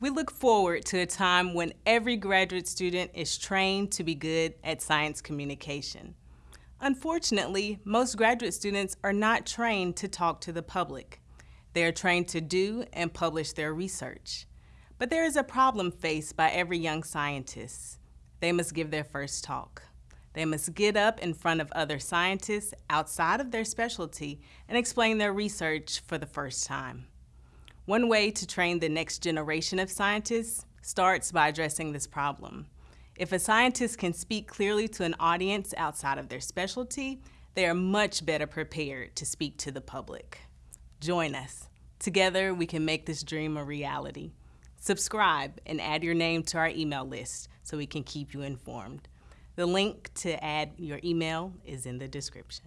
We look forward to a time when every graduate student is trained to be good at science communication. Unfortunately, most graduate students are not trained to talk to the public. They are trained to do and publish their research. But there is a problem faced by every young scientist. They must give their first talk. They must get up in front of other scientists outside of their specialty and explain their research for the first time. One way to train the next generation of scientists starts by addressing this problem. If a scientist can speak clearly to an audience outside of their specialty, they are much better prepared to speak to the public. Join us. Together, we can make this dream a reality. Subscribe and add your name to our email list so we can keep you informed. The link to add your email is in the description.